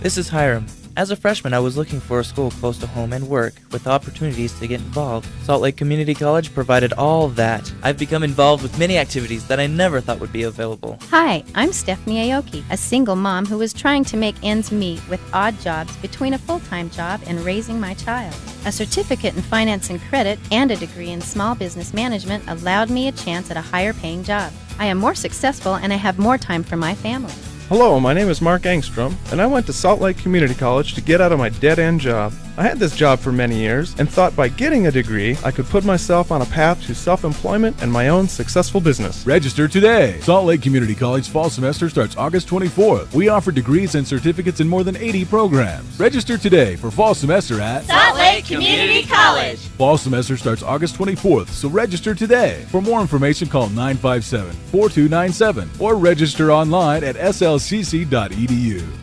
This is Hiram. As a freshman, I was looking for a school close to home and work with opportunities to get involved. Salt Lake Community College provided all that. I've become involved with many activities that I never thought would be available. Hi, I'm Stephanie Aoki, a single mom who was trying to make ends meet with odd jobs between a full time job and raising my child. A certificate in finance and credit and a degree in small business management allowed me a chance at a higher paying job. I am more successful and I have more time for my family. Hello, my name is Mark Angstrom, and I went to Salt Lake Community College to get out of my dead end job. I had this job for many years and thought by getting a degree, I could put myself on a path to self employment and my own successful business. Register today. Salt Lake Community College fall semester starts August 24th. We offer degrees and certificates in more than 80 programs. Register today for fall semester at Salt Lake Community College. Fall semester starts August 24th, so register today. For more information, call 957 4297 or register online at slcc.edu.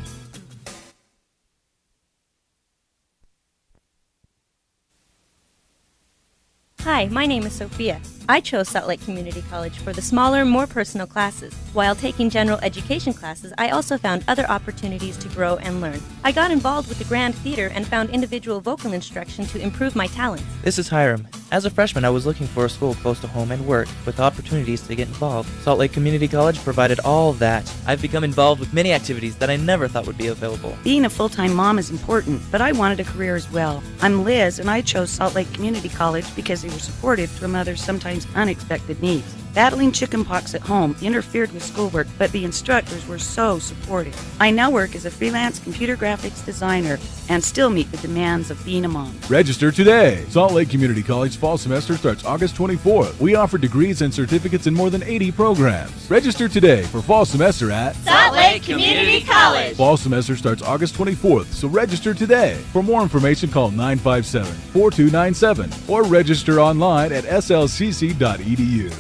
Hi, my name is Sophia. I chose Salt Lake Community College for the smaller, more personal classes. While taking general education classes, I also found other opportunities to grow and learn. I got involved with the Grand Theater and found individual vocal instruction to improve my talents. This is Hiram. As a freshman, I was looking for a school close to home and work with opportunities to get involved. Salt Lake Community College provided all that. I've become involved with many activities that I never thought would be available. Being a full time mom is important, but I wanted a career as well. I'm Liz, and I chose Salt Lake Community College because they were supportive to a mother's unexpected needs. Battling chickenpox at home interfered with schoolwork, but the instructors were so supportive. I now work as a freelance computer graphics designer and still meet the demands of being a mom. Register today. Salt Lake Community College fall semester starts August 24th. We offer degrees and certificates in more than 80 programs. Register today for fall semester at Salt Lake Community College. Fall semester starts August 24th, so register today. For more information, call 957 4297 or register online at slcc.edu.